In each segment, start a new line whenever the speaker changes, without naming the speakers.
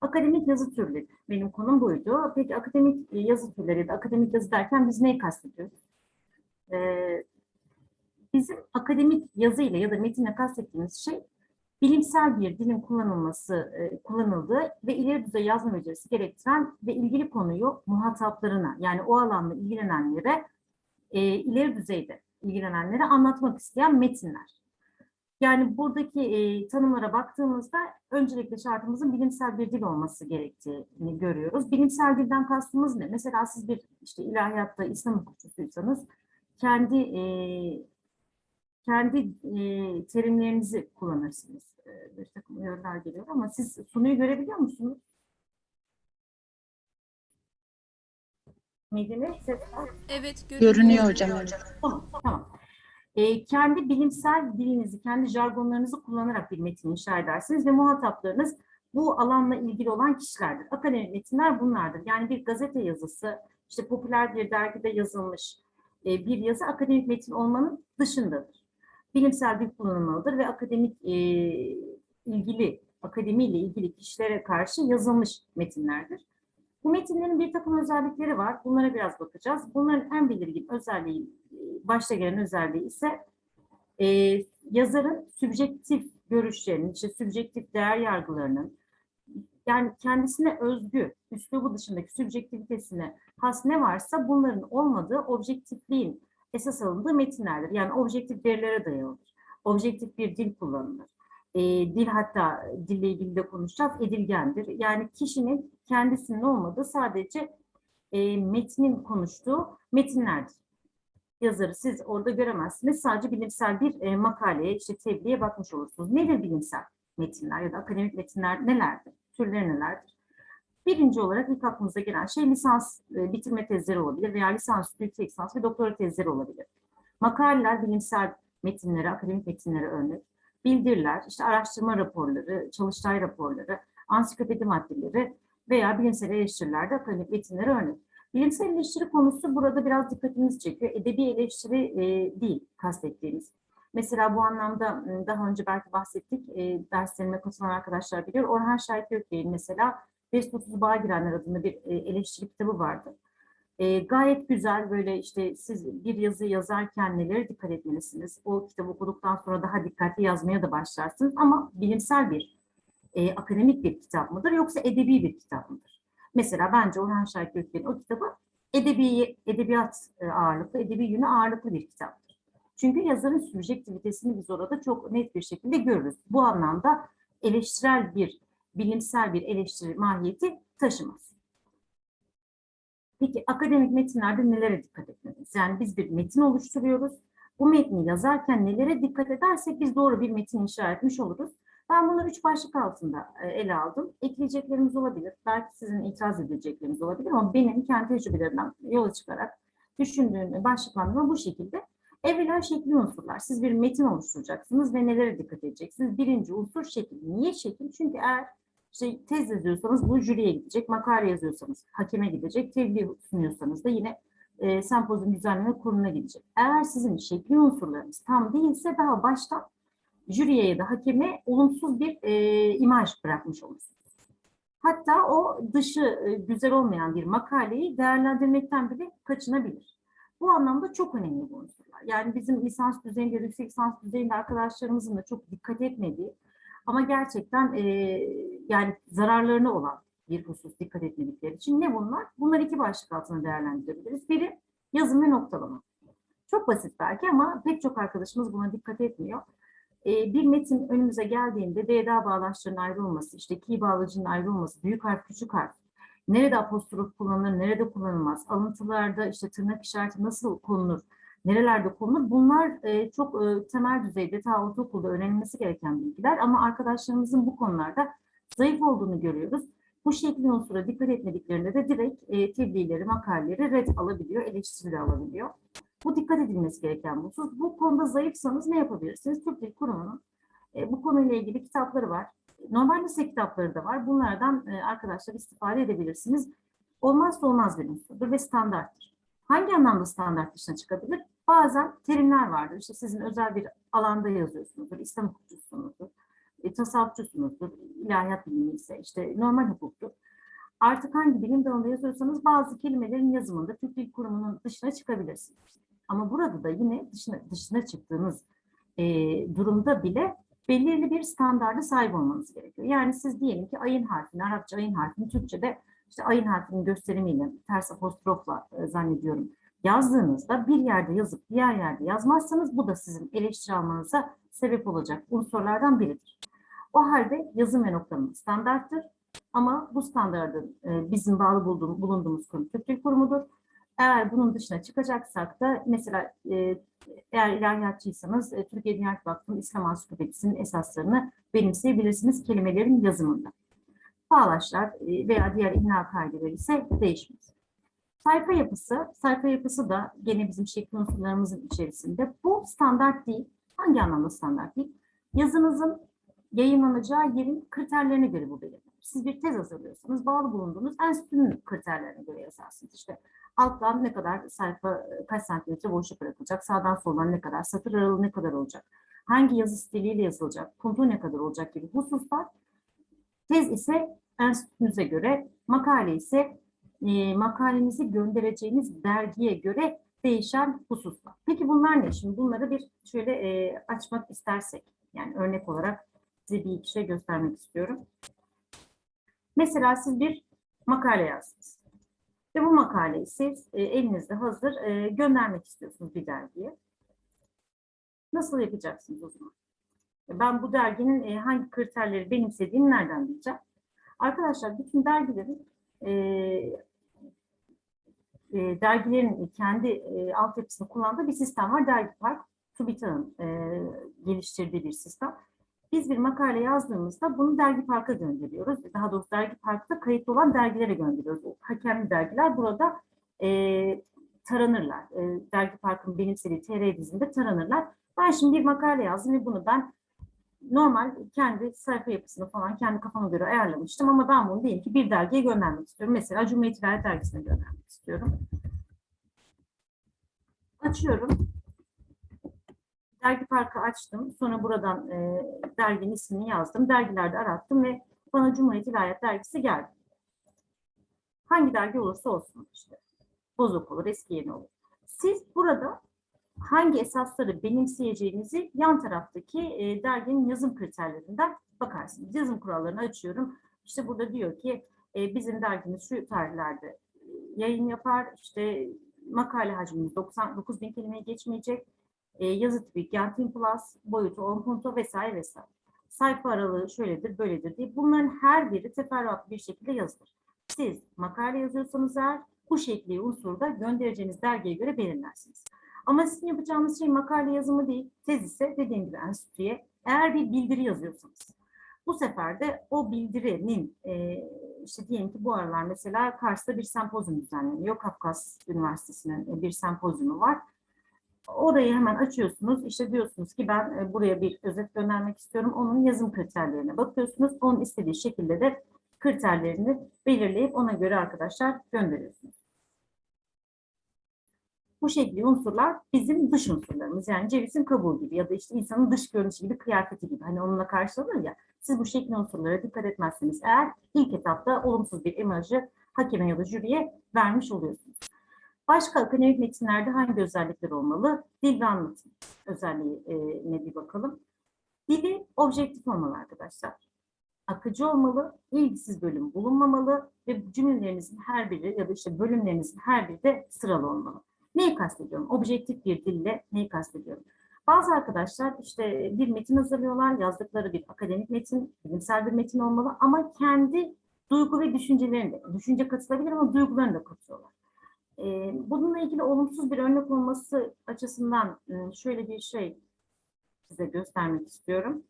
Akademik yazı türleri. Benim konum buydu. Peki akademik yazı türleri ya akademik yazı derken biz neyi kastediyoruz? Ee, bizim akademik yazı ile ya da metinle kastettiğimiz şey bilimsel bir dilin kullanılması, e, kullanıldığı ve ileri düzey yazma becerisi gerektiren ve ilgili konuyu muhataplarına yani o alanla ilgilenenlere e, ileri düzeyde ilgilenenlere anlatmak isteyen metinler. Yani buradaki e, tanımlara baktığımızda öncelikle şartımızın bilimsel bir dil olması gerektiğini görüyoruz. Bilimsel dilden kastımız ne? Mesela siz bir işte ilahiyatta İslam hukukçusuysanız kendi e, kendi e, terimlerinizi kullanırsınız. E, bir takım uyarılar geliyor ama siz sunuyu görebiliyor musunuz? Medine.
Evet görünüyor.
Görünüyor hocam. evet.
Tamam, tamam. Ee, kendi bilimsel dilinizi, kendi jargonlarınızı kullanarak bir metin inşa edersiniz ve muhataplarınız bu alanla ilgili olan kişilerdir. Akademik metinler bunlardır. Yani bir gazete yazısı, işte popüler bir dergide yazılmış e, bir yazı akademik metin olmanın dışındadır. Bilimsel bir kullanılmalıdır ve akademik e, ilgili, akademiyle ilgili kişilere karşı yazılmış metinlerdir. Bu metinlerin bir takım özellikleri var. Bunlara biraz bakacağız. Bunların en belirgin özelliği, e, başta gelen özelliği ise e, yazarın sübjektif görüşlerinin, işte sübjektif değer yargılarının, yani kendisine özgü, üslubu dışındaki sübjektivitesine has ne varsa bunların olmadığı objektifliğin esas alındığı metinlerdir. Yani objektif verilere dayalıdır. Objektif bir dil kullanılır. E, dil hatta dille ilgili de konuşacağız, edilgendir. Yani kişinin kendisinin olmadığı sadece e, metnin konuştuğu metinlerdir. Yazarı siz orada göremezsiniz. Sadece bilimsel bir e, makaleye, işte tebliğe bakmış olursunuz. Nedir bilimsel metinler ya da akademik metinler nelerdir? Türleri nelerdir? Birinci olarak ilk aklımıza gelen şey lisans e, bitirme tezleri olabilir veya lisans, yüksek lisans ve doktora tezleri olabilir. Makaleler bilimsel metinlere, akademik metinlere örnek. Bildiriler, işte araştırma raporları, çalıştay raporları, ansiklopedi maddeleri veya bilimsel eleştirilerde akademik metinlere örnek. Bilimsel eleştiri konusu burada biraz dikkatimizi çekiyor. Edebi eleştiri e, değil kastettiğimiz. Mesela bu anlamda m, daha önce belki bahsettik, e, derslerime katılan arkadaşlar biliyor. Orhan Şahit Gökbey'in mesela Despotsuz Bağa Girenler adında bir e, eleştiri kitabı vardı. E, gayet güzel böyle işte siz bir yazı yazarken nelere dikkat etmelisiniz. O kitabı okuduktan sonra daha dikkatli yazmaya da başlarsınız. Ama bilimsel bir, e, akademik bir kitap mıdır yoksa edebi bir kitap mıdır? Mesela bence Orhan Şahit Gökbey'in o kitabı edebi, edebiyat e, ağırlıklı, edebi yönü ağırlıklı bir kitaptır. Çünkü yazarın sübjektivitesini biz orada çok net bir şekilde görürüz. Bu anlamda eleştirel bir, bilimsel bir eleştiri mahiyeti taşımaz. Peki akademik metinlerde nelere dikkat etmeliyiz? Yani biz bir metin oluşturuyoruz. Bu metni yazarken nelere dikkat edersek biz doğru bir metin inşa etmiş oluruz. Ben bunları üç başlık altında e, ele aldım. Ekleyeceklerimiz olabilir. Belki sizin itiraz edecekleriniz olabilir ama benim kendi tecrübelerimden yola çıkarak düşündüğüm başlıklandırma bu şekilde. Evvela şekli unsurlar. Siz bir metin oluşturacaksınız ve nelere dikkat edeceksiniz? Birinci unsur şekil. Niye şekil? Çünkü eğer işte tez yazıyorsanız bu jüriye gidecek, makale yazıyorsanız hakeme gidecek, tebliğ sunuyorsanız da yine e, sempozyum düzenleme kuruluna gidecek. Eğer sizin şekli unsurlarınız tam değilse daha baştan jüriye ya da hakeme olumsuz bir e, imaj bırakmış olursunuz. Hatta o dışı e, güzel olmayan bir makaleyi değerlendirmekten bile kaçınabilir. Bu anlamda çok önemli bu unsurlar. Yani bizim lisans düzeyinde, yüksek lisans düzeyinde arkadaşlarımızın da çok dikkat etmediği ama gerçekten e, yani zararlarına olan bir husus dikkat etmedikleri için ne bunlar? Bunlar iki başlık altında değerlendirebiliriz. Biri yazım ve noktalama. Çok basit belki ama pek çok arkadaşımız buna dikkat etmiyor. E, bir metin önümüze geldiğinde DDA bağlaçlarının ayrı olması, işte ki bağlacının ayrı olması, büyük harf, küçük harf, nerede apostrof kullanılır, nerede kullanılmaz, alıntılarda işte tırnak işareti nasıl konulur, nerelerde konulur bunlar e, çok e, temel düzeyde ta ortaokulda öğrenilmesi gereken bilgiler ama arkadaşlarımızın bu konularda zayıf olduğunu görüyoruz. Bu şekli unsura dikkat etmediklerinde de direkt e, tebliğleri, makaleleri red alabiliyor, eleştiri alabiliyor. Bu dikkat edilmesi gereken bu husus. Bu konuda zayıfsanız ne yapabilirsiniz? Türk Dil Kurumu'nun e, bu konuyla ilgili kitapları var. Normal lise kitapları da var. Bunlardan e, arkadaşlar istifade edebilirsiniz. Olmazsa olmaz bir unsurdur ve standarttır. Hangi anlamda standart dışına çıkabilir? Bazen terimler vardır. İşte sizin özel bir alanda yazıyorsunuzdur, İslam hukukçusunuzdur. e, tasavvufçusunuzdur, ilahiyat bilimi ise işte normal hukuktur. Artık hangi bilim dalında yazıyorsanız bazı kelimelerin yazımında Türk Dil Kurumu'nun dışına çıkabilirsiniz. Ama burada da yine dışına, dışına çıktığınız e, durumda bile belirli bir standarda sahip olmanız gerekiyor. Yani siz diyelim ki ayın harfini, Arapça ayın harfini Türkçe'de işte ayın harfinin gösterimiyle, ters apostrofla e, zannediyorum yazdığınızda bir yerde yazıp diğer yerde yazmazsanız bu da sizin eleştiri almanıza sebep olacak unsurlardan biridir. O halde yazım ve noktalama standarttır. Ama bu standardın e, bizim bağlı bulduğum, bulunduğumuz kurum Türk Dil Kurumu'dur. Eğer bunun dışına çıkacaksak da mesela e, eğer ilahiyatçıysanız e, Türkiye Dünya Vakfı'nın İslam Ansiklopedisi'nin esaslarını benimseyebilirsiniz kelimelerin yazımında. Bağlaçlar e, veya diğer imla kaideleri ise değişmez. Sayfa yapısı, sayfa yapısı da gene bizim şekil unsurlarımızın içerisinde. Bu standart değil. Hangi anlamda standart değil? Yazınızın yayınlanacağı yerin kriterlerine göre bu belirlenir. Siz bir tez hazırlıyorsanız bağlı bulunduğunuz enstitünün kriterlerine göre yazarsınız. İşte alttan ne kadar sayfa, kaç santimetre boşluk bırakılacak, sağdan soldan ne kadar, satır aralığı ne kadar olacak, hangi yazı stiliyle yazılacak, kontu ne kadar olacak gibi hususlar. Tez ise enstitünüze göre, makale ise e, makalenizi göndereceğiniz dergiye göre değişen hususlar. Peki bunlar ne? Şimdi bunları bir şöyle e, açmak istersek, yani örnek olarak size bir iki şey göstermek istiyorum. Mesela siz bir makale yazdınız. Ve bu makaleyi siz e, elinizde hazır e, göndermek istiyorsunuz bir dergiye. Nasıl yapacaksınız o zaman? Ben bu derginin e, hangi kriterleri benimsediğini nereden bileceğim? Arkadaşlar bütün dergilerin e, e, dergilerin kendi e, altyapısını kullandığı bir sistem var. Dergi Park, TÜBİTAK'ın e, geliştirdiği bir sistem. Biz bir makale yazdığımızda bunu Dergi Park'a gönderiyoruz. Daha doğrusu Dergi Park'ta kayıtlı olan dergilere gönderiyoruz. O hakemli dergiler burada e, taranırlar. E, Dergi Park'ın benimsediği TR dizinde taranırlar. Ben şimdi bir makale yazdım ve bunu ben normal kendi sayfa yapısını falan kendi kafama göre ayarlamıştım ama ben bunu diyelim ki bir dergiye göndermek istiyorum. Mesela Cumhuriyet İlahiyat Dergisi'ne göndermek istiyorum. Açıyorum. Dergi Park'ı açtım. Sonra buradan e, derginin ismini yazdım. Dergilerde arattım ve bana Cumhuriyet İlahiyat Dergisi geldi. Hangi dergi olursa olsun işte. Bozuk olur, eski yeni olur. Siz burada hangi esasları benimseyeceğinizi yan taraftaki e, derginin yazım kriterlerinden bakarsınız. Yazım kurallarını açıyorum. İşte burada diyor ki e, bizim dergimiz şu tarihlerde e, yayın yapar. İşte makale hacmimiz 99 bin kelimeye geçmeyecek. E, yazı tipi Gentin Plus, boyutu 10 punto vesaire vesaire. Sayfa aralığı şöyledir, böyledir diye. Bunların her biri teferruatlı bir şekilde yazılır. Siz makale yazıyorsanız eğer bu şekli unsurda göndereceğiniz dergiye göre belirlersiniz. Ama sizin yapacağınız şey makale yazımı değil, tez ise dediğim gibi enstitüye eğer bir bildiri yazıyorsanız. Bu sefer de o bildirinin e, işte diyelim ki bu aralar mesela Kars'ta bir sempozyum düzenleniyor. Kafkas Üniversitesi'nin bir sempozyumu var. Orayı hemen açıyorsunuz. İşte diyorsunuz ki ben e, buraya bir özet göndermek istiyorum. Onun yazım kriterlerine bakıyorsunuz. Onun istediği şekilde de kriterlerini belirleyip ona göre arkadaşlar gönderiyorsunuz. Bu şekilde unsurlar bizim dış unsurlarımız. Yani cevizin kabuğu gibi ya da işte insanın dış görünüşü gibi, kıyafeti gibi. Hani onunla karşılanır ya. Siz bu şekli unsurlara dikkat etmezseniz eğer ilk etapta olumsuz bir imajı hakeme ya da jüriye vermiş oluyorsunuz. Başka akademik metinlerde hangi özellikler olmalı? Dil ve anlatım özelliğine bir bakalım. Dili objektif olmalı arkadaşlar. Akıcı olmalı, ilgisiz bölüm bulunmamalı ve cümlelerinizin her biri ya da işte bölümlerinizin her biri de sıralı olmalı. Neyi kastediyorum? Objektif bir dille neyi kastediyorum? Bazı arkadaşlar işte bir metin hazırlıyorlar, yazdıkları bir akademik metin, bilimsel bir metin olmalı ama kendi duygu ve düşüncelerini de, düşünce katılabilir ama duygularını da katıyorlar. Ee, bununla ilgili olumsuz bir örnek olması açısından ıı, şöyle bir şey size göstermek istiyorum.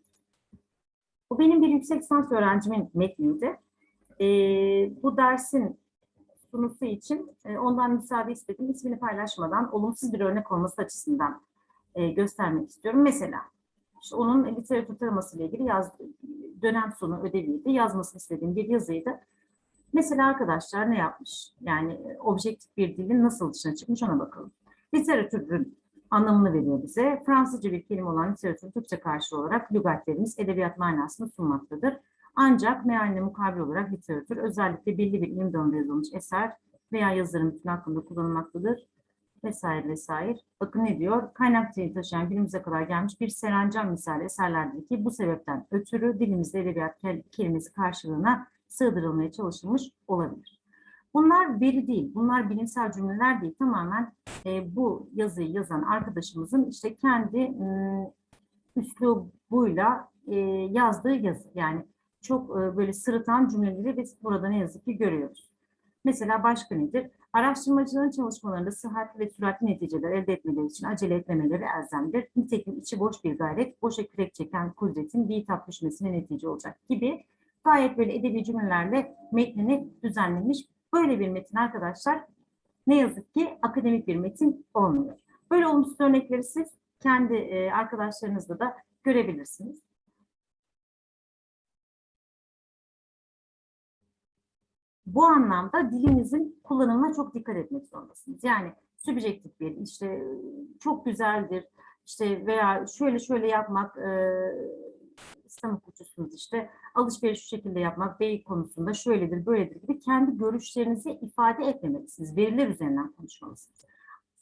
Bu benim bir yüksek lisans öğrencimin metniydi. Ee, bu dersin sunusu için e, ondan müsaade istedim. İsmini paylaşmadan olumsuz bir örnek olması açısından e, göstermek istiyorum. Mesela işte onun literatür taraması ile ilgili yaz, dönem sonu ödeviydi. Yazmasını istediğim bir yazıydı. Mesela arkadaşlar ne yapmış? Yani e, objektif bir dilin nasıl dışına çıkmış ona bakalım. Literatürün anlamını veriyor bize. Fransızca bir kelime olan literatür Türkçe karşılığı olarak lügatlerimiz edebiyat manasını sunmaktadır. Ancak mealine mukabil olarak literatür özellikle belli bir ilim dalında yazılmış eser veya yazarın bütün hakkında kullanılmaktadır vesaire vesaire. Bakın ne diyor? Kaynak niteliği taşıyan günümüze kadar gelmiş bir serencam misali eserlerdir ki bu sebepten ötürü dilimizde edebiyat kel- kelimesi karşılığına sığdırılmaya çalışılmış olabilir. Bunlar veri değil, bunlar bilimsel cümleler değil. Tamamen e, bu yazıyı yazan arkadaşımızın işte kendi m, üslubuyla e, yazdığı yazı. Yani çok e, böyle sırıtan cümleleri biz burada ne yazık ki görüyoruz. Mesela başka nedir? Araştırmacıların çalışmalarında sıhhatli ve süratli neticeler elde etmeleri için acele etmemeleri elzemdir. Nitekim içi boş bir gayret, boşa kürek çeken kudretin bir tap düşmesine netice olacak gibi gayet böyle edebi cümlelerle metnini düzenlemiş. Böyle bir metin arkadaşlar ne yazık ki akademik bir metin olmuyor. Böyle olumsuz örnekleri siz kendi e, arkadaşlarınızla da görebilirsiniz. Bu anlamda dilinizin kullanımına çok dikkat etmek zorundasınız. Yani subjektif bir işte çok güzeldir işte veya şöyle şöyle yapmak e, İslam hukukçusunuz işte alışveriş şu şekilde yapmak bey konusunda şöyledir böyledir gibi kendi görüşlerinizi ifade etmemelisiniz. Veriler üzerinden konuşmalısınız.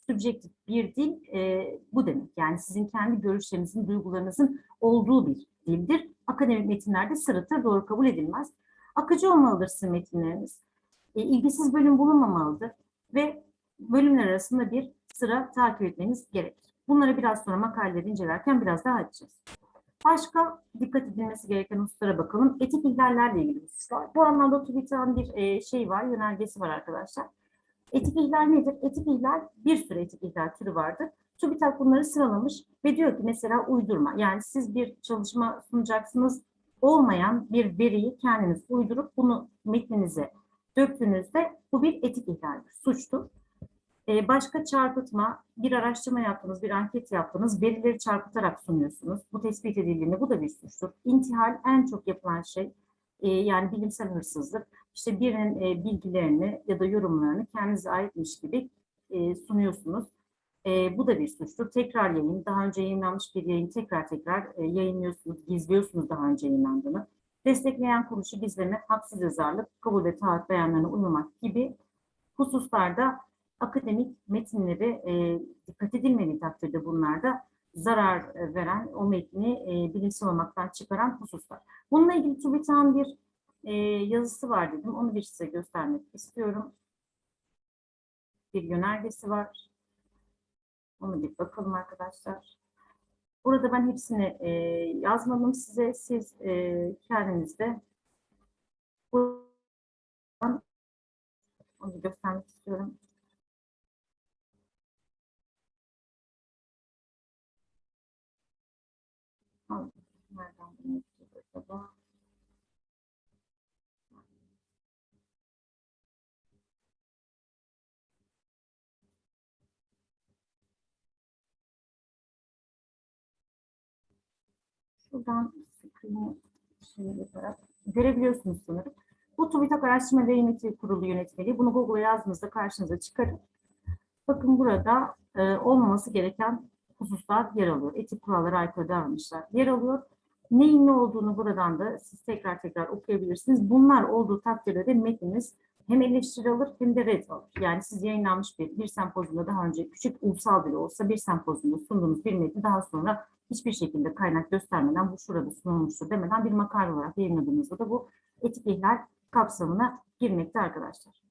Subjektif bir dil e, bu demek. Yani sizin kendi görüşlerinizin, duygularınızın olduğu bir dildir. Akademik metinlerde sırıtır, doğru kabul edilmez. Akıcı olmalıdır sizin metinleriniz. E, ilgisiz bölüm bulunmamalıdır ve bölümler arasında bir sıra takip etmeniz gerekir. Bunları biraz sonra makaleleri incelerken biraz daha açacağız. Başka dikkat edilmesi gereken hususlara bakalım. Etik ihlallerle ilgili hususlar. Bu anlamda TÜBİTAK'ın bir e, şey var, yönergesi var arkadaşlar. Etik ihlal nedir? Etik ihlal, bir sürü etik ihlal türü vardır. TÜBİTAK bunları sıralamış ve diyor ki mesela uydurma. Yani siz bir çalışma sunacaksınız, olmayan bir veriyi kendiniz uydurup bunu metninize döktüğünüzde bu bir etik ihlaldir, suçtur. Ee, başka çarpıtma, bir araştırma yaptınız, bir anket yaptınız, verileri çarpıtarak sunuyorsunuz. Bu tespit edildiğinde bu da bir suçtur. İntihal en çok yapılan şey, e, yani bilimsel hırsızlık. İşte birinin e, bilgilerini ya da yorumlarını kendinize aitmiş gibi e, sunuyorsunuz. Bu da bir suçtur. Tekrar yayın, daha önce yayınlanmış bir yayın tekrar tekrar yayınlıyorsunuz, gizliyorsunuz daha önce yayınlandığını. Destekleyen kuruluşu gizleme, haksız yazarlık, kabul ve taahhüt beyanlarına uymamak gibi hususlarda akademik metinleri e, dikkat edilmediği takdirde bunlarda zarar e, veren, o metni e, bilimsel olmaktan çıkaran hususlar. Bununla ilgili TÜBİTAK'ın bir e, yazısı var dedim. Onu bir size göstermek istiyorum. Bir yönergesi var. Onu bir bakalım arkadaşlar. Burada ben hepsini e, yazmadım size. Siz e, kendiniz de buradan onu göstermek istiyorum. Şuradan screen'i yaparak görebiliyorsunuz sanırım. Bu TÜBİTAK Araştırma Yönetim Kurulu yönetmeliği. Bunu Google'a yazdığınızda karşınıza çıkarır. Bakın burada e, olmaması gereken hususlar yer alıyor. Etik kurallara aykırı davranışlar yer alıyor. Neyin ne olduğunu buradan da siz tekrar tekrar okuyabilirsiniz. Bunlar olduğu takdirde de metniniz hem eleştiri alır hem de red alır. Yani siz yayınlanmış bir, bir sempozyumda daha önce küçük ulusal bile olsa bir sempozyumda sunduğunuz bir metni daha sonra hiçbir şekilde kaynak göstermeden bu şurada sunulmuştur demeden bir makale olarak yayınladığınızda da bu etik ihlal kapsamına girmekte arkadaşlar.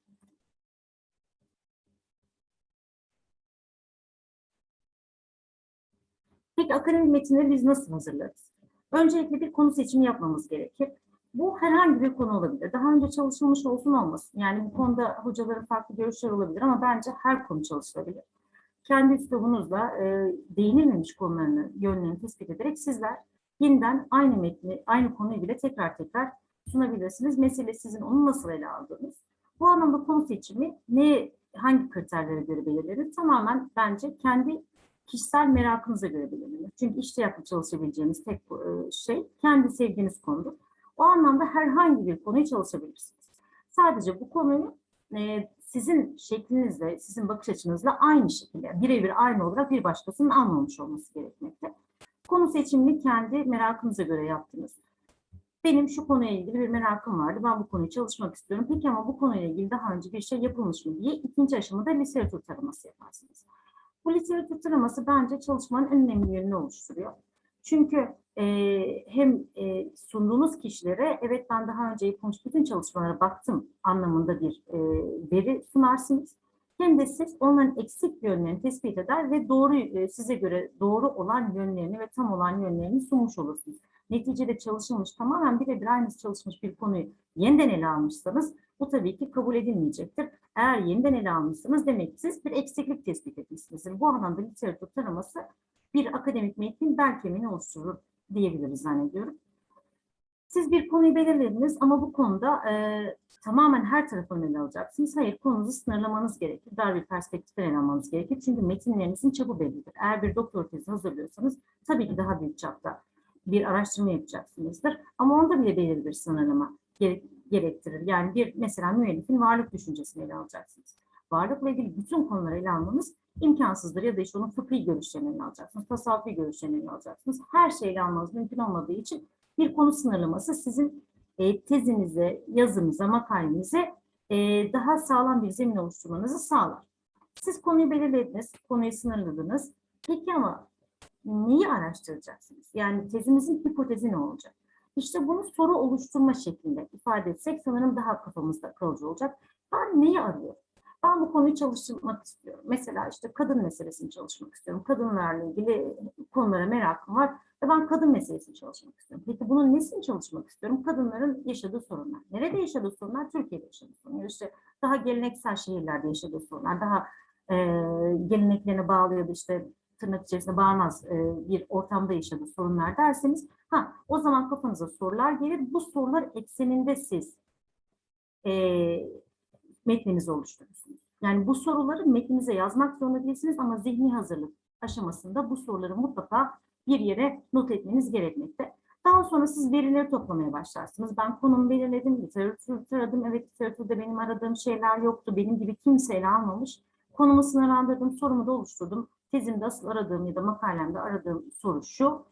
Peki akademik metinleri biz nasıl hazırlarız? Öncelikle bir konu seçimi yapmamız gerekir. Bu herhangi bir konu olabilir. Daha önce çalışılmış olsun olmasın. Yani bu konuda hocaların farklı görüşler olabilir ama bence her konu çalışılabilir. Kendi üslubunuzla e, değinilmemiş konularını, yönlerini tespit ederek sizler yeniden aynı metni, aynı konuyu bile tekrar tekrar sunabilirsiniz. Mesele sizin onu nasıl ele aldığınız. Bu anlamda konu seçimi ne, hangi kriterlere göre belirlenir? Tamamen bence kendi kişisel merakınıza göre belirlenir. Çünkü işte yapıp çalışabileceğiniz tek e, şey kendi sevdiğiniz konudur. O anlamda herhangi bir konuyu çalışabilirsiniz. Sadece bu konuyu e, sizin şeklinizle, sizin bakış açınızla aynı şekilde, birebir aynı olarak bir başkasının almamış olması gerekmekte. Konu seçimini kendi merakınıza göre yaptınız. Benim şu konuyla ilgili bir merakım vardı. Ben bu konuyu çalışmak istiyorum. Peki ama bu konuyla ilgili daha önce bir şey yapılmış mı diye ikinci aşamada literatür taraması yaparsınız. Bu literatür taraması bence çalışmanın en önemli yönünü oluşturuyor. Çünkü e, hem e, sunduğunuz kişilere evet ben daha önce yapılmış bütün çalışmalara baktım anlamında bir e, veri sunarsınız. Hem de siz onların eksik yönlerini tespit eder ve doğru e, size göre doğru olan yönlerini ve tam olan yönlerini sunmuş olursunuz. Neticede çalışılmış tamamen birebir aynısı çalışmış bir konuyu yeniden ele almışsanız bu tabii ki kabul edilmeyecektir. Eğer yeniden ele almışsanız demek ki siz bir eksiklik tespit etmişsinizdir. Bu anlamda literatür taraması bir akademik metnin bel kemiğini oluşturur diyebiliriz zannediyorum. Siz bir konuyu belirlediniz ama bu konuda e, tamamen her tarafını ele alacaksınız. Hayır, konunuzu sınırlamanız gerekir. Dar bir perspektiften ele almanız gerekir. Çünkü metinlerinizin çapı bellidir. Eğer bir doktor tezi hazırlıyorsanız tabii ki daha büyük çapta bir araştırma yapacaksınızdır. Ama onda bile belirli bir sınırlama gerek, gerektirir. Yani bir mesela müellifin varlık düşüncesini ele alacaksınız. Varlıkla ilgili bütün konuları ele almanız imkansızdır ya da işte onun fıkhi görüşlerini alacaksınız, tasavvufi görüşlerini alacaksınız. Her şeyi ele almanız mümkün olmadığı için bir konu sınırlaması sizin e, tezinize, yazınıza, makalenize e, daha sağlam bir zemin oluşturmanızı sağlar. Siz konuyu belirlediniz, konuyu sınırladınız. Peki ama neyi araştıracaksınız? Yani tezimizin hipotezi ne olacak? İşte bunu soru oluşturma şeklinde ifade etsek sanırım daha kafamızda kalıcı olacak. Ben neyi arıyorum? Ben bu konuyu çalıştırmak istiyorum. Mesela işte kadın meselesini çalışmak istiyorum. Kadınlarla ilgili konulara merakım var ve ben kadın meselesini çalışmak istiyorum. Peki bunun nesini çalışmak istiyorum? Kadınların yaşadığı sorunlar. Nerede yaşadığı sorunlar? Türkiye'de yaşadığı sorunlar. İşte daha geleneksel şehirlerde yaşadığı sorunlar. Daha e, geleneklerine bağlı ya da işte tırnak içerisinde bağımaz e, bir ortamda yaşadığı sorunlar derseniz ha o zaman kafanıza sorular gelir. Bu sorular ekseninde siz e, metninizi oluşturursunuz. Yani bu soruları metninize yazmak zorunda değilsiniz ama zihni hazırlık aşamasında bu soruları mutlaka bir yere not etmeniz gerekmekte. Daha sonra siz verileri toplamaya başlarsınız. Ben konumu belirledim, literatür taradım. Evet literatürde benim aradığım şeyler yoktu. Benim gibi kimse ele almamış. Konumu sınırlandırdım, sorumu da oluşturdum. Tezimde asıl aradığım ya da makalemde aradığım soru şu.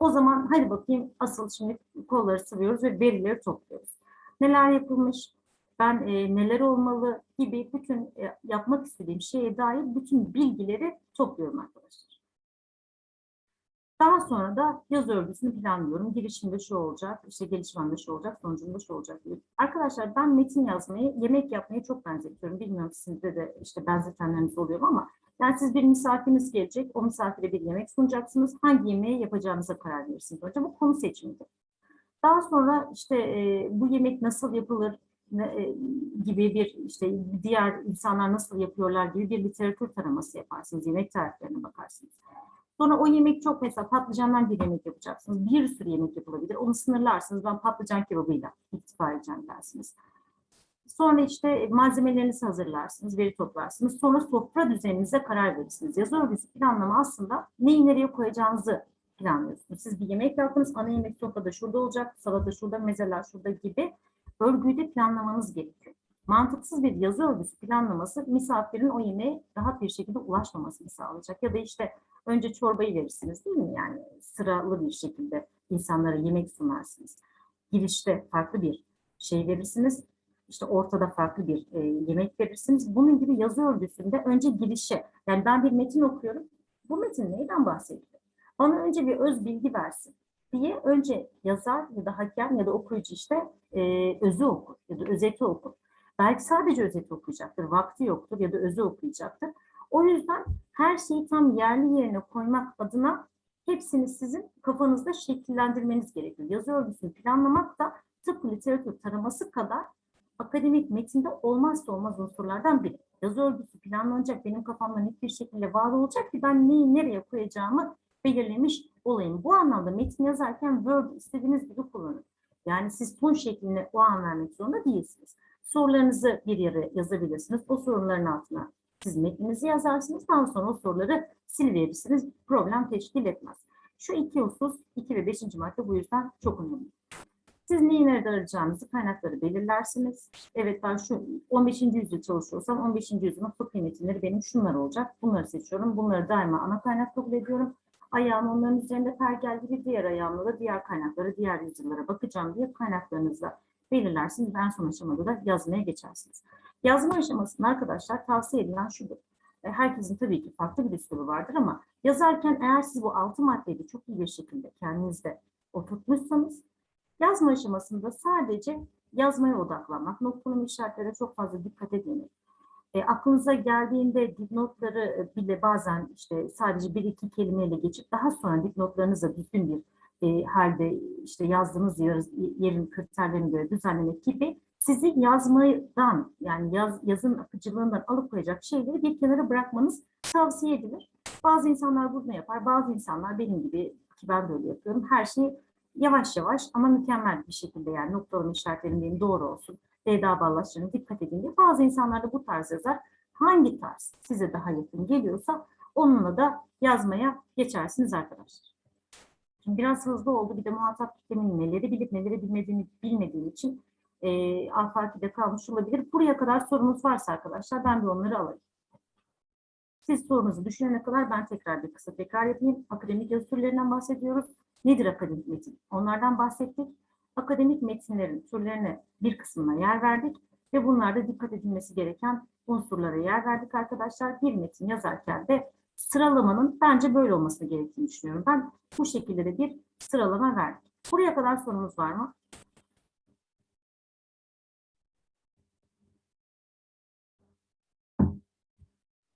O zaman hadi bakayım asıl şimdi kolları sıvıyoruz ve verileri topluyoruz. Neler yapılmış, ben e, neler olmalı gibi bütün e, yapmak istediğim şeye dair bütün bilgileri topluyorum arkadaşlar. Daha sonra da yaz örgüsünü planlıyorum. Girişimde şu olacak, işte gelişmemde şu olacak, sonucunda şu olacak gibi. Arkadaşlar ben metin yazmayı, yemek yapmayı çok benzetiyorum. Bilmiyorum sizde de işte benzetenleriniz oluyor ama yani siz bir misafiriniz gelecek, o misafire bir yemek sunacaksınız. Hangi yemeği yapacağınıza karar verirsiniz. Önce bu konu seçimidir. Daha sonra işte e, bu yemek nasıl yapılır, gibi bir işte diğer insanlar nasıl yapıyorlar gibi bir literatür taraması yaparsınız. Yemek tariflerine bakarsınız. Sonra o yemek çok mesela patlıcandan bir yemek yapacaksınız. Bir sürü yemek yapılabilir. Onu sınırlarsınız. Ben patlıcan kebabıyla iktifa edeceğim dersiniz. Sonra işte malzemelerinizi hazırlarsınız, veri toplarsınız. Sonra sofra düzeninize karar verirsiniz. Yazı örgüsü planlama aslında neyi nereye koyacağınızı planlıyorsunuz. Siz bir yemek yaptınız, ana yemek sofrada şurada olacak, salata şurada, mezeler şurada gibi örgüyü de planlamanız gerekiyor. Mantıksız bir yazı örgüsü planlaması misafirin o yemeğe rahat bir şekilde ulaşmamasını sağlayacak. Ya da işte önce çorbayı verirsiniz değil mi? Yani sıralı bir şekilde insanlara yemek sunarsınız. Girişte farklı bir şey verirsiniz. İşte ortada farklı bir e, yemek verirsiniz. Bunun gibi yazı örgüsünde önce girişe, yani ben bir metin okuyorum. Bu metin neyden bahsediyor? Bana önce bir öz bilgi versin diye önce yazar ya da hakem ya da okuyucu işte e, özü okur ya da özeti okur. Belki sadece özeti okuyacaktır, vakti yoktur ya da özü okuyacaktır. O yüzden her şeyi tam yerli yerine koymak adına hepsini sizin kafanızda şekillendirmeniz gerekiyor. Yazı örgüsünü planlamak da tıpkı literatür taraması kadar akademik metinde olmazsa olmaz unsurlardan biri. Yazı örgüsü planlanacak, benim kafamda net bir şekilde var olacak ki ben neyi nereye koyacağımı belirlemiş olayım. Bu anlamda metin yazarken Word istediğiniz gibi kullanın. Yani siz ton şeklinde o an vermek zorunda değilsiniz. Sorularınızı bir yere yazabilirsiniz. O soruların altına siz metninizi yazarsınız. Daha sonra o soruları siliverirsiniz. Problem teşkil etmez. Şu iki husus, iki ve beşinci madde bu yüzden çok önemli. Siz neyi nerede arayacağınızı kaynakları belirlersiniz. Evet ben şu 15. yüzyıl çalışıyorsam 15. yüzyılın fıkhi metinleri benim şunlar olacak. Bunları seçiyorum. Bunları daima ana kaynak kabul ediyorum. Ayağım onların üzerinde pergel gibi diğer ayağımla da diğer kaynaklara, diğer yüzyıllara bakacağım diye kaynaklarınızla belirlersiniz. En son aşamada da yazmaya geçersiniz. Yazma aşamasında arkadaşlar tavsiye edilen şudur. E, Herkesin tabii ki farklı bir üslubu vardır ama yazarken eğer siz bu altı maddeyi de çok iyi bir şekilde kendinizde oturtmuşsanız yazma aşamasında sadece yazmaya odaklanmak, noktalama işaretlere çok fazla dikkat edin. E, aklınıza geldiğinde dipnotları e, bile bazen işte sadece bir iki kelimeyle geçip daha sonra dipnotlarınızı düzgün bir e, halde işte yazdığınız yer, yerin kriterlerine göre düzenlemek gibi sizi yazmadan yani yaz, yazın akıcılığından alıkoyacak şeyleri bir kenara bırakmanız tavsiye edilir. Bazı insanlar bunu yapar, bazı insanlar benim gibi ki ben böyle yapıyorum. Her şeyi yavaş yavaş ama mükemmel bir şekilde yani noktalama işaretlerinin doğru olsun. Deda bağlaçlarına dikkat edin diye. Bazı insanlar da bu tarz yazar. Hangi tarz size daha yakın geliyorsa onunla da yazmaya geçersiniz arkadaşlar. Şimdi biraz hızlı oldu. Bir de muhatap kitlemin neleri bilip neleri bilmediğini bilmediğim için e, afakide kalmış olabilir. Buraya kadar sorunuz varsa arkadaşlar ben de onları alayım. Siz sorunuzu düşünene kadar ben tekrar bir kısa tekrar yapayım. Akademik yazı türlerinden bahsediyoruz. Nedir akademik metin? Onlardan bahsettik. Akademik metinlerin türlerine bir kısmına yer verdik ve bunlarda dikkat edilmesi gereken unsurlara yer verdik arkadaşlar. Bir metin yazarken de sıralamanın bence böyle olması gerektiğini düşünüyorum. Ben bu şekilde de bir sıralama verdim. Buraya kadar sorunuz var mı?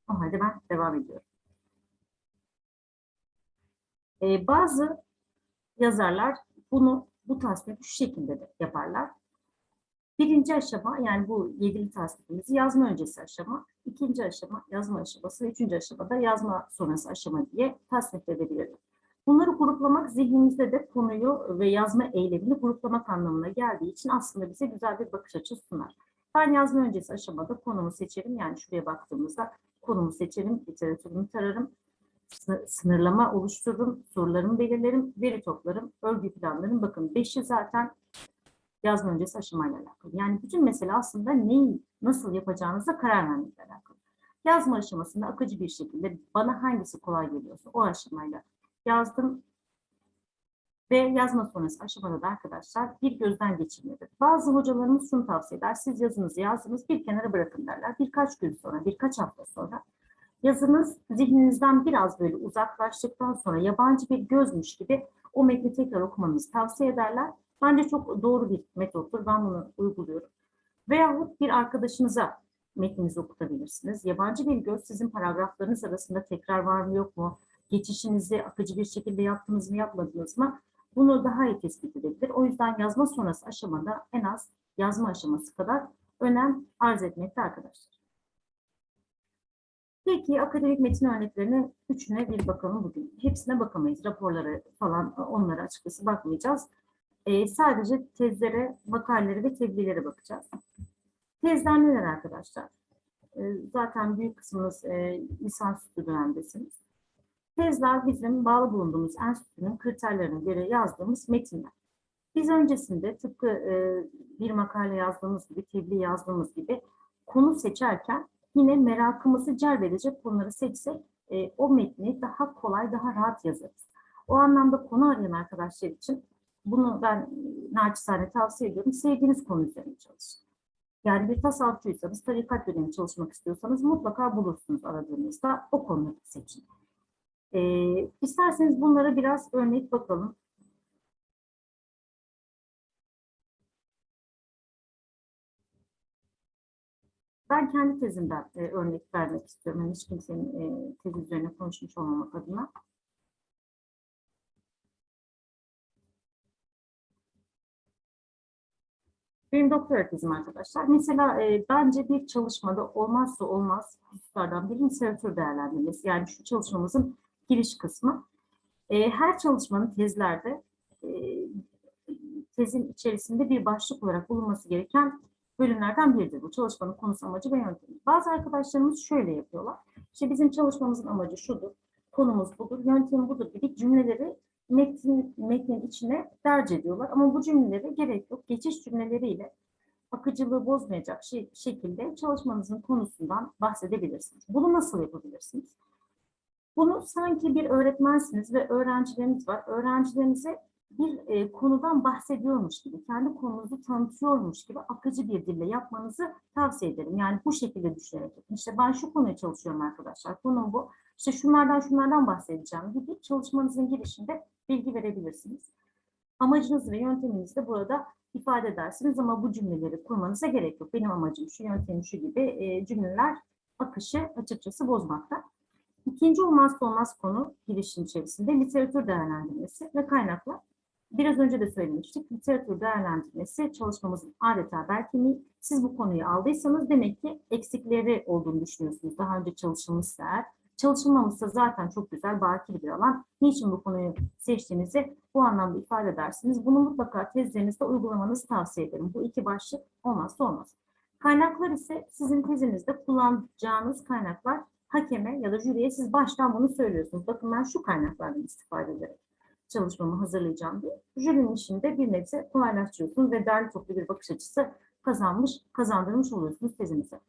O ben devam ediyorum. Ee, bazı yazarlar bunu bu tasnifi şu şekilde de yaparlar. Birinci aşama yani bu yedili tasnifimizi yazma öncesi aşama, ikinci aşama yazma aşaması ve üçüncü aşamada yazma sonrası aşama diye tasnif edebilirler. Bunları gruplamak zihnimizde de konuyu ve yazma eylemini gruplamak anlamına geldiği için aslında bize güzel bir bakış açısı sunar. Ben yazma öncesi aşamada konumu seçerim. Yani şuraya baktığımızda konumu seçerim, literatürümü tararım, sınırlama oluştururum, sorularımı belirlerim, veri toplarım, örgü planlarım. Bakın beşi zaten yazma öncesi aşamayla alakalı. Yani bütün mesele aslında neyi nasıl yapacağınıza karar vermekle alakalı. Yazma aşamasında akıcı bir şekilde bana hangisi kolay geliyorsa o aşamayla yazdım. Ve yazma sonrası aşamada da arkadaşlar bir gözden geçirmedir. Bazı hocalarımız şunu tavsiye eder. Siz yazınızı yazdınız bir kenara bırakın derler. Birkaç gün sonra, birkaç hafta sonra yazınız zihninizden biraz böyle uzaklaştıktan sonra yabancı bir gözmüş gibi o metni tekrar okumanızı tavsiye ederler. Bence çok doğru bir metottur. Ben bunu uyguluyorum. Veyahut bir arkadaşınıza metninizi okutabilirsiniz. Yabancı bir göz sizin paragraflarınız arasında tekrar var mı yok mu? Geçişinizi akıcı bir şekilde yaptınız mı yapmadınız mı? Bunu daha iyi tespit edebilir. O yüzden yazma sonrası aşamada en az yazma aşaması kadar önem arz etmekte arkadaşlar. Peki akademik metin örneklerinin üçüne bir bakalım bugün. Hepsine bakamayız. Raporları falan onlara açıkçası bakmayacağız. Ee, sadece tezlere, makalelere ve tebliğlere bakacağız. Tezler neler arkadaşlar? Ee, zaten büyük kısmınız e, lisansüstü dönemdesiniz. Tezler bizim bağlı bulunduğumuz enstitünün kriterlerine göre yazdığımız metinler. Biz öncesinde tıpkı e, bir makale yazdığımız gibi, tebliğ yazdığımız gibi konu seçerken yine merakımızı celbedecek konuları seçsek e, o metni daha kolay, daha rahat yazarız. O anlamda konu arayan arkadaşlar için bunu ben naçizane tavsiye ediyorum. Sevdiğiniz konu üzerine çalışın. Yani bir tasavvufçuysanız, tarikat dönemi çalışmak istiyorsanız mutlaka bulursunuz aradığınızda o konuyu seçin. Ee, isterseniz bunlara biraz örnek bakalım. Ben kendi tezimden e, örnek vermek istiyorum. Yani hiç kimsenin e, tezi üzerine konuşmuş olmamak adına. Benim doktora tezim arkadaşlar. Mesela e, bence bir çalışmada olmazsa olmaz hususlardan biri literatür değerlendirmesi. Yani şu çalışmamızın giriş kısmı. E, her çalışmanın tezlerde e, tezin içerisinde bir başlık olarak bulunması gereken bölümlerden biridir. Bu çalışmanın konusu, amacı ve yöntemi. Bazı arkadaşlarımız şöyle yapıyorlar. İşte bizim çalışmamızın amacı şudur, konumuz budur, yöntemi budur gibi cümleleri metin, metnin içine derc ediyorlar. Ama bu cümlelere gerek yok. Geçiş cümleleriyle akıcılığı bozmayacak şey, şekilde çalışmanızın konusundan bahsedebilirsiniz. Bunu nasıl yapabilirsiniz? Bunu sanki bir öğretmensiniz ve öğrencileriniz var. Öğrencilerinize bir e, konudan bahsediyormuş gibi, kendi konunuzu tanıtıyormuş gibi akıcı bir dille yapmanızı tavsiye ederim. Yani bu şekilde düşünerek. İşte ben şu konuya çalışıyorum arkadaşlar. Konum bu. İşte şunlardan şunlardan bahsedeceğim gibi çalışmanızın girişinde bilgi verebilirsiniz. Amacınız ve yönteminizi de burada ifade edersiniz ama bu cümleleri kurmanıza gerek yok. Benim amacım şu, yöntemim şu gibi e, cümleler akışı açıkçası bozmakta. İkinci olmazsa olmaz konu girişin içerisinde literatür değerlendirmesi ve kaynaklar. Biraz önce de söylemiştik. Literatür değerlendirmesi çalışmamızın adeta belki Siz bu konuyu aldıysanız demek ki eksikleri olduğunu düşünüyorsunuz. Daha önce çalışılmışsa eğer. Çalışılmamışsa zaten çok güzel, bakir bir alan. Niçin bu konuyu seçtiğinizi bu anlamda ifade edersiniz. Bunu mutlaka tezlerinizde uygulamanızı tavsiye ederim. Bu iki başlık olmazsa olmaz. Kaynaklar ise sizin tezinizde kullanacağınız kaynaklar hakeme ya da jüriye siz baştan bunu söylüyorsunuz. Bakın ben şu kaynaklardan istifade ederek çalışmamı hazırlayacağım diye. Jürinin işinde bir nebze kolaylaştırıyorsunuz ve derli toplu bir bakış açısı kazanmış, kazandırmış oluyorsunuz tezinize.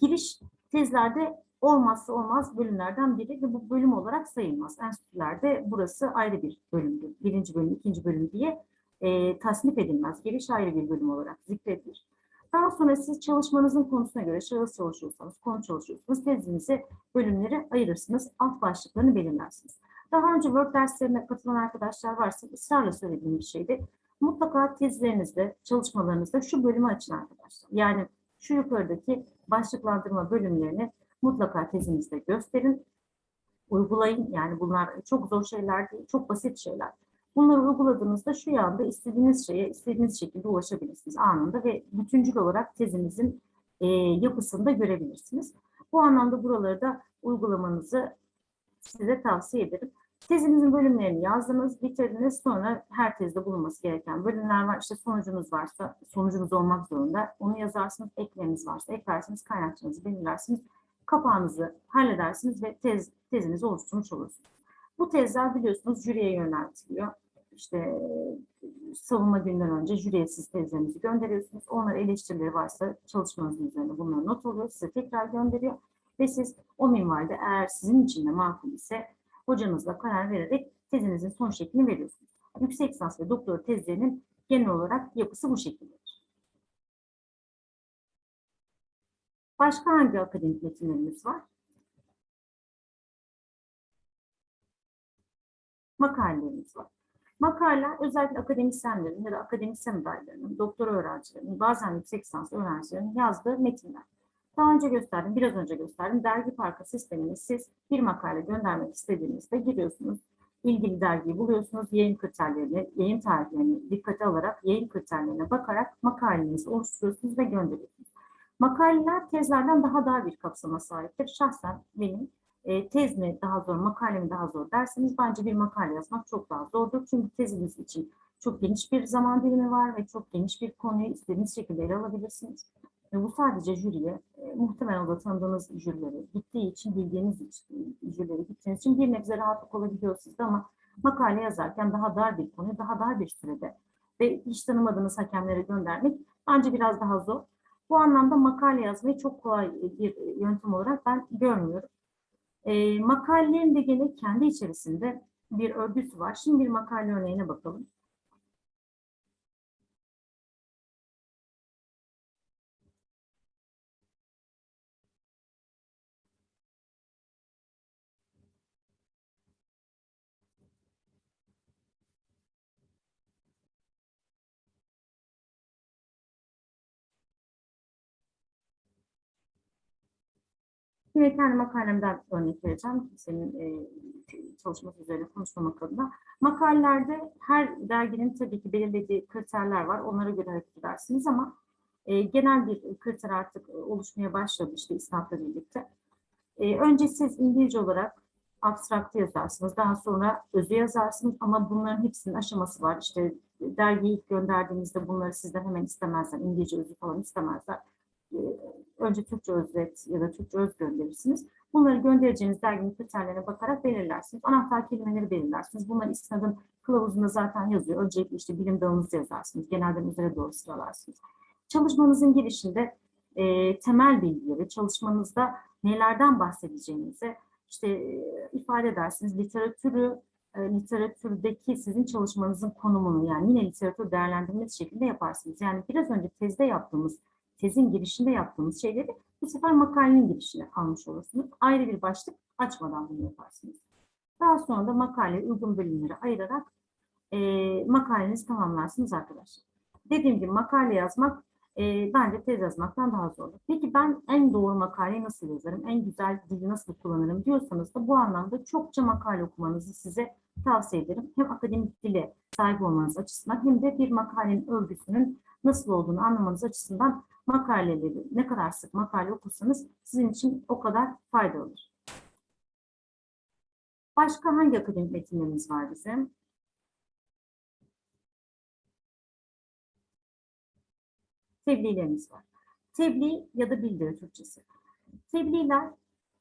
Giriş tezlerde olmazsa olmaz bölümlerden biri ve bu bölüm olarak sayılmaz. Enstitülerde burası ayrı bir bölümdür. Birinci bölüm, ikinci bölüm diye e, tasnif edilmez. Giriş ayrı bir bölüm olarak zikredilir. Daha sonra siz çalışmanızın konusuna göre şahıs çalışıyorsanız, konu çalışıyorsanız tezinizi bölümlere ayırırsınız. Alt başlıklarını belirlersiniz. Daha önce Word derslerine katılan arkadaşlar varsa ısrarla söylediğim bir şeydi. Mutlaka tezlerinizde, çalışmalarınızda şu bölümü açın arkadaşlar. Yani şu yukarıdaki başlıklandırma bölümlerini mutlaka tezinizde gösterin, uygulayın. Yani bunlar çok zor şeyler değil, çok basit şeyler. Bunları uyguladığınızda şu yanda istediğiniz şeye istediğiniz şekilde ulaşabilirsiniz anında ve bütüncül olarak tezinizin e, yapısını da görebilirsiniz. Bu anlamda buraları da uygulamanızı size tavsiye ederim. Tezinizin bölümlerini yazdınız, bitirdiniz. Sonra her tezde bulunması gereken bölümler var. İşte sonucunuz varsa, sonucunuz olmak zorunda. Onu yazarsınız, ekleriniz varsa eklersiniz, kaynakçanızı belirlersiniz. Kapağınızı halledersiniz ve tez, tezinizi oluşturmuş olursunuz. Bu tezler biliyorsunuz jüriye yöneltiliyor. İşte savunma günden önce jüriye siz tezlerinizi gönderiyorsunuz. Onlar eleştirileri varsa çalışmanızın üzerine bunları not oluyor. Size tekrar gönderiyor. Ve siz o minvalde eğer sizin için de makul ise hocanızla karar vererek tezinizin son şeklini veriyorsunuz. Yüksek lisans ve doktora tezlerinin genel olarak yapısı bu şekildedir. Başka hangi akademik metinlerimiz var? Makalelerimiz var. Makaleler özellikle akademisyenlerin ya da akademisyen adaylarının, doktora öğrencilerinin, bazen yüksek lisans öğrencilerinin yazdığı metinler. Daha önce gösterdim, biraz önce gösterdim. Dergi parka sistemini siz bir makale göndermek istediğinizde giriyorsunuz. İlgili dergiyi buluyorsunuz. Yayın kriterlerini, yayın tarihlerini dikkate alarak, yayın kriterlerine bakarak makalenizi oluşturuyorsunuz ve gönderiyorsunuz. Makaleler tezlerden daha dar bir kapsama sahiptir. Şahsen benim e, tez mi daha zor, makale mi daha zor derseniz bence bir makale yazmak çok daha zordur. Çünkü teziniz için çok geniş bir zaman dilimi var ve çok geniş bir konuyu istediğiniz şekilde ele alabilirsiniz. Ve bu sadece jüriye, e, muhtemelen da tanıdığınız jürileri gittiği için, bildiğiniz için, jürileri gittiğiniz için bir nebze rahatlık olabiliyor sizde ama makale yazarken daha dar bir konu, daha dar bir sürede ve hiç tanımadığınız hakemlere göndermek bence biraz daha zor. Bu anlamda makale yazmayı çok kolay bir yöntem olarak ben görmüyorum. E, makalelerin de gene kendi içerisinde bir örgüsü var. Şimdi bir makale örneğine bakalım. Yine kendi makalemden örnek vereceğim. Senin e, çalışması üzerine konuşmamak adına. Makalelerde her derginin tabii ki belirlediği kriterler var. Onlara göre hareket edersiniz ama e, genel bir kriter artık oluşmaya başladı işte İslam'la birlikte. E, önce siz İngilizce olarak abstraktı yazarsınız. Daha sonra özü yazarsınız ama bunların hepsinin aşaması var. İşte dergiyi ilk gönderdiğinizde bunları sizden hemen istemezler. İngilizce özü falan istemezler. E, önce Türkçe özet ya da Türkçe öz gönderirsiniz. Bunları göndereceğiniz derginin kriterlerine bakarak belirlersiniz. Anahtar kelimeleri belirlersiniz. Bunlar istinadın kılavuzunda zaten yazıyor. Öncelikle işte bilim dalınızı yazarsınız. Genelden üzere doğru sıralarsınız. Çalışmanızın girişinde e, temel bilgileri, çalışmanızda nelerden bahsedeceğinizi işte e, ifade edersiniz. Literatürü, e, literatürdeki sizin çalışmanızın konumunu yani yine literatür değerlendirmesi şeklinde yaparsınız. Yani biraz önce tezde yaptığımız, tezin girişinde yaptığımız şeyleri bu sefer makalenin girişine almış olursunuz. Ayrı bir başlık açmadan bunu yaparsınız. Daha sonra da makale uygun bölümleri ayırarak e, makalenizi tamamlarsınız arkadaşlar. Dediğim gibi makale yazmak e, bence tez yazmaktan daha zordur. Peki ben en doğru makaleyi nasıl yazarım, en güzel dili nasıl kullanırım diyorsanız da bu anlamda çokça makale okumanızı size tavsiye ederim. Hem akademik dile sahip olmanız açısından hem de bir makalenin örgüsünün nasıl olduğunu anlamanız açısından makaleleri ne kadar sık makale okursanız sizin için o kadar faydalı olur. Başka hangi akademik metinlerimiz var bizim? Tebliğlerimiz var. Tebliğ ya da bildiri Türkçesi. Tebliğler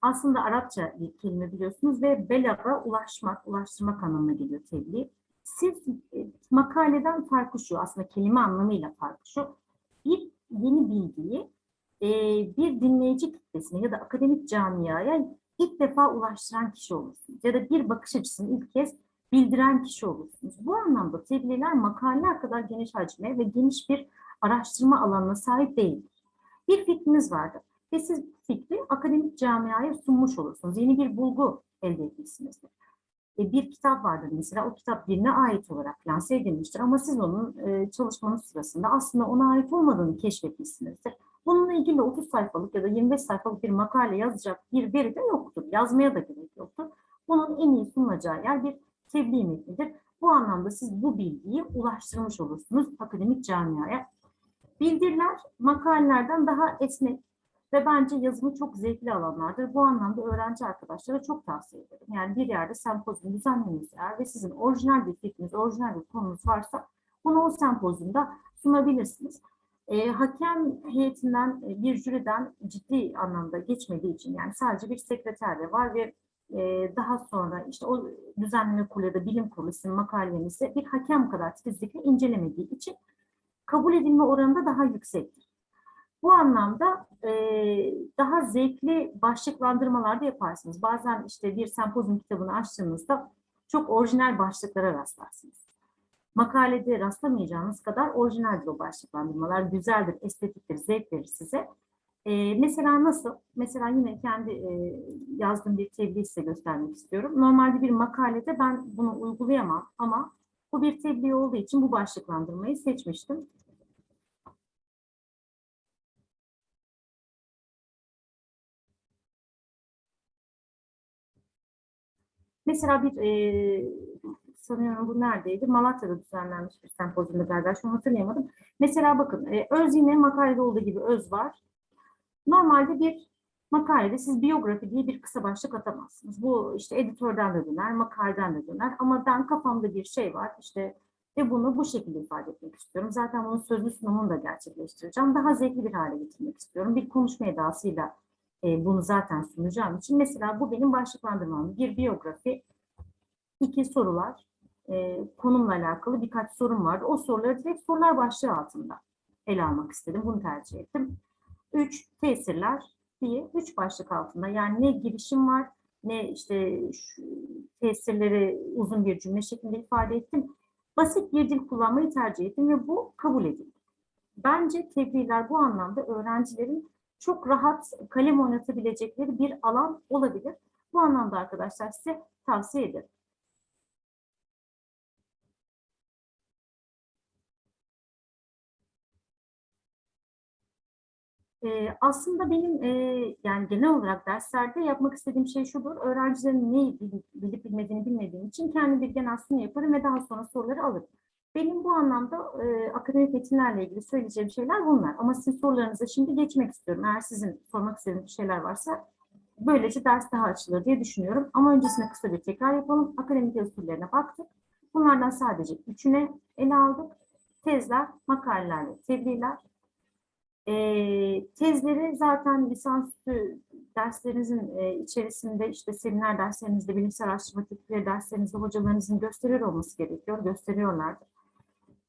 aslında Arapça bir kelime biliyorsunuz ve belaga ulaşmak, ulaştırmak anlamına geliyor tebliğ. Siz e, makaleden farkı şu, aslında kelime anlamıyla farkı şu. Bir yeni bilgiyi e, bir dinleyici kitlesine ya da akademik camiaya ilk defa ulaştıran kişi olursunuz. Ya da bir bakış açısını ilk kez bildiren kişi olursunuz. Bu anlamda tebliğler makaleler kadar geniş hacme ve geniş bir araştırma alanına sahip değildir. Bir fikriniz vardır ve siz fikri akademik camiaya sunmuş olursunuz. Yeni bir bulgu elde etmişsinizdir. E, bir kitap vardır mesela, o kitap birine ait olarak lanse edilmiştir ama siz onun e, çalışmanız sırasında aslında ona ait olmadığını keşfetmişsinizdir. Bununla ilgili 30 sayfalık ya da 25 sayfalık bir makale yazacak bir veri de yoktur. Yazmaya da gerek yoktur. Bunun en iyi sunulacağı yer bir tebliğ metnidir. Bu anlamda siz bu bilgiyi ulaştırmış olursunuz akademik camiaya. Bildiriler makalelerden daha esnek ve bence yazımı çok zevkli alanlardır. Bu anlamda öğrenci arkadaşlara çok tavsiye ederim. Yani bir yerde sempozyum düzenlemeniz eğer ve sizin orijinal bir fikriniz, orijinal bir konunuz varsa bunu o sempozyumda sunabilirsiniz. E, hakem heyetinden, e, bir jüriden ciddi anlamda geçmediği için yani sadece bir sekreter de var ve e, daha sonra işte o düzenleme kurulu ya da bilim kurulu sizin makalenizi bir hakem kadar titizlikle incelemediği için kabul edilme oranı da daha yüksektir. Bu anlamda e, daha zevkli başlıklandırmalar da yaparsınız. Bazen işte bir sempozyum kitabını açtığınızda çok orijinal başlıklara rastlarsınız. Makalede rastlamayacağınız kadar orijinaldir o başlıklandırmalar. Güzeldir, estetiktir, zevk verir size. E, mesela nasıl? Mesela yine kendi e, yazdığım bir tebliğ size göstermek istiyorum. Normalde bir makalede ben bunu uygulayamam ama bu bir tebliğ olduğu için bu başlıklandırmayı seçmiştim. Mesela bir e, sanıyorum bu neredeydi? Malatya'da düzenlenmiş bir sempozyumda galiba. Şu an hatırlayamadım. Mesela bakın e, öz yine makalede olduğu gibi öz var. Normalde bir makalede siz biyografi diye bir kısa başlık atamazsınız. Bu işte editörden de döner, makaleden de döner. Ama ben kafamda bir şey var işte ve bunu bu şekilde ifade etmek istiyorum. Zaten bunun sözlü sunumunu da gerçekleştireceğim. Daha zevkli bir hale getirmek istiyorum. Bir konuşma edasıyla e, bunu zaten sunacağım için. Mesela bu benim başlıklandırmam. Bir biyografi, iki sorular, e, konumla alakalı birkaç sorum vardı. O soruları direkt sorular başlığı altında ele almak istedim. Bunu tercih ettim. Üç, tesirler diye üç başlık altında. Yani ne girişim var, ne işte tesirleri uzun bir cümle şeklinde ifade ettim. Basit bir dil kullanmayı tercih ettim ve bu kabul edildi. Bence tebliğler bu anlamda öğrencilerin çok rahat kalem oynatabilecekleri bir alan olabilir. Bu anlamda arkadaşlar size tavsiye ederim. Ee, aslında benim e, yani genel olarak derslerde yapmak istediğim şey şudur. Öğrencilerin neyi bilip, bilmediğini bilmediğim için kendi genel sunum yaparım ve daha sonra soruları alırım. Benim bu anlamda e, akademik metinlerle ilgili söyleyeceğim şeyler bunlar. Ama sizin sorularınıza şimdi geçmek istiyorum. Eğer sizin sormak istediğiniz şeyler varsa böylece ders daha açılır diye düşünüyorum. Ama öncesinde kısa bir tekrar yapalım. Akademik usullerine baktık. Bunlardan sadece üçüne ele aldık. Tezler, makaleler ve tebliğler. Ee, tezleri zaten lisansüstü derslerinizin e, içerisinde işte seminer derslerinizde, bilimsel araştırma teknikleri derslerinizde hocalarınızın gösteriyor olması gerekiyor, gösteriyorlardır.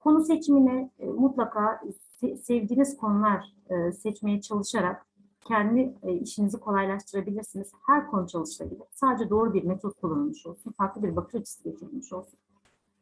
Konu seçimine e, mutlaka se- sevdiğiniz konular e, seçmeye çalışarak kendi e, işinizi kolaylaştırabilirsiniz. Her konu çalışılabilir. Sadece doğru bir metot kullanılmış olsun, farklı bir bakış açısı getirilmiş olsun.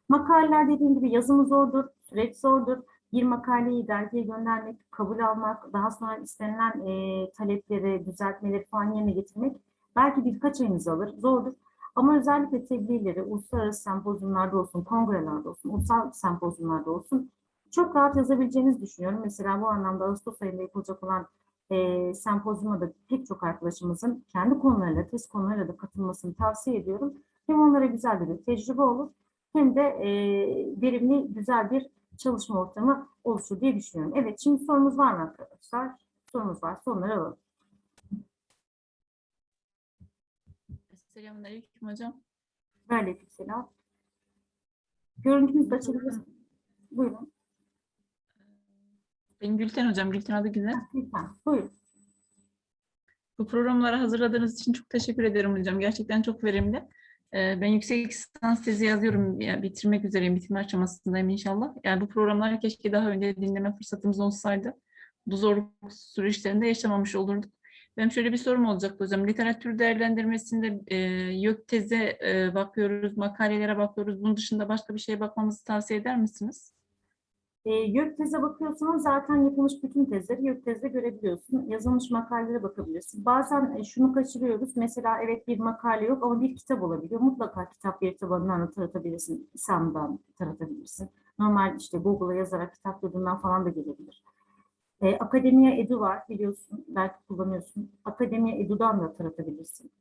Makaleler dediğim gibi yazımı zordur, süreç zordur. Bir makaleyi dergiye göndermek, kabul almak, daha sonra istenilen e, talepleri, düzeltmeleri falan yerine getirmek belki birkaç ayınızı alır, zordur. Ama özellikle tebliğleri uluslararası sempozyumlarda olsun, kongrelerde olsun, ulusal sempozyumlarda olsun çok rahat yazabileceğinizi düşünüyorum. Mesela bu anlamda Ağustos ayında yapılacak olan e, sempozyuma da pek çok arkadaşımızın kendi konularıyla, test konularıyla da katılmasını tavsiye ediyorum. Hem onlara güzel bir tecrübe olur hem de e, verimli, güzel bir çalışma ortamı oluşur diye düşünüyorum. Evet, şimdi sorumuz var mı arkadaşlar? Sorumuz var, soruları alalım.
Selamünaleyküm hocam.
Aleykümselam. Görüntünüzü açabilirsiniz. Buyurun.
Ben Gülten hocam. Gülten adı güzel.
Lütfen, buyurun.
Bu programları hazırladığınız için çok teşekkür ederim hocam. Gerçekten çok verimli. Ee, Ben yüksek lisans tezi yazıyorum. Ya, bitirmek üzereyim. Bitirme aşamasındayım inşallah. Yani bu programları keşke daha önce dinleme fırsatımız olsaydı. Bu zorluk süreçlerinde yaşamamış olurduk. Benim şöyle bir sorum olacaktı hocam. Literatür değerlendirmesinde e, YÖK teze e, bakıyoruz, makalelere bakıyoruz. Bunun dışında başka bir şeye bakmamızı tavsiye eder misiniz?
E, YÖK teze bakıyorsanız zaten yapılmış bütün tezleri YÖK tezde görebiliyorsun. Yazılmış makalelere bakabilirsin. Bazen e, şunu kaçırıyoruz. Mesela evet bir makale yok ama bir kitap olabiliyor. Mutlaka kitap bir tabanından da taratabilirsin. İSAM'dan taratabilirsin. Normal işte Google'a yazarak kitap yurdundan falan da gelebilir. E, Akademiya Edu var biliyorsun. Belki kullanıyorsun. Akademiya Edu'dan da taratabilirsin.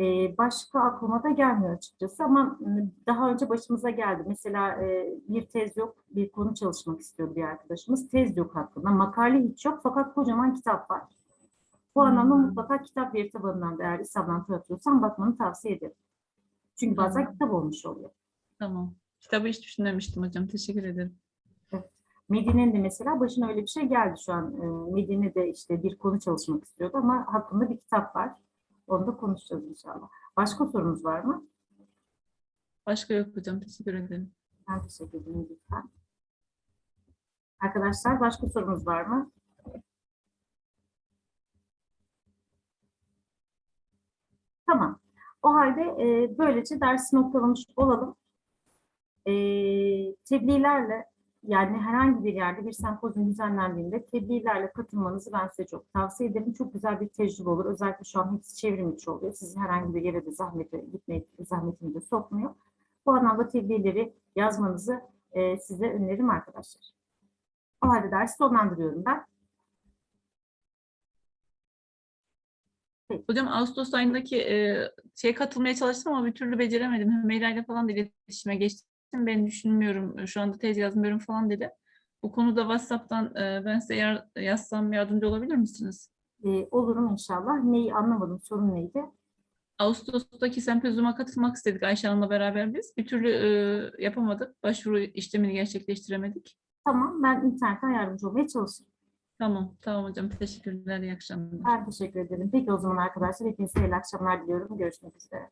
E, başka aklıma da gelmiyor açıkçası ama m, daha önce başımıza geldi. Mesela e, bir tez yok, bir konu çalışmak istiyor bir arkadaşımız. Tez yok hakkında, makale hiç yok fakat kocaman kitap var. Bu anlamda
Hmm.
mutlaka kitap veri tabanından da eğer taratıyorsan bakmanı tavsiye ederim. Çünkü bazen
Hmm.
kitap olmuş oluyor.
Tamam. Kitabı hiç düşünmemiştim hocam. Teşekkür ederim.
Medine'nin de mesela başına öyle bir şey geldi şu an. E, Medine'de işte bir konu çalışmak istiyordu ama hakkında bir kitap var. Onu da konuşacağız inşallah. Başka sorunuz var mı?
Başka yok hocam. Teşekkür ederim.
Ben teşekkür ederim lütfen. Arkadaşlar başka sorunuz var mı? Tamam. O halde e, böylece dersi noktalamış olalım. E, tebliğlerle yani herhangi bir yerde bir sempozyum düzenlendiğinde tebliğlerle katılmanızı ben size çok tavsiye ederim. Çok güzel bir tecrübe olur. Özellikle şu an hepsi çevrim içi oluyor. Sizi herhangi bir yere de zahmete gitmeye zahmetini de sokmuyor. Bu anlamda tebliğleri yazmanızı e, size öneririm arkadaşlar. O halde dersi sonlandırıyorum ben.
Hocam Ağustos ayındaki e, şeye katılmaya çalıştım ama bir türlü beceremedim. Hümeyra ile falan da iletişime geçtim. Ben düşünmüyorum. Şu anda tez yazmıyorum falan dedi. Bu konuda WhatsApp'tan e, ben size yar- yazsam yardımcı olabilir misiniz?
E, olurum inşallah. Neyi anlamadım, sorun neydi?
Ağustos'taki sempozyuma katılmak istedik Ayşe Hanım'la beraber biz. Bir türlü e, yapamadık. Başvuru işlemini gerçekleştiremedik.
Tamam, ben internetten yardımcı olmaya çalışırım.
Tamam, tamam hocam. Teşekkürler. İyi akşamlar.
Ben teşekkür ederim. Peki o zaman arkadaşlar hepinize iyi akşamlar diliyorum. Görüşmek üzere.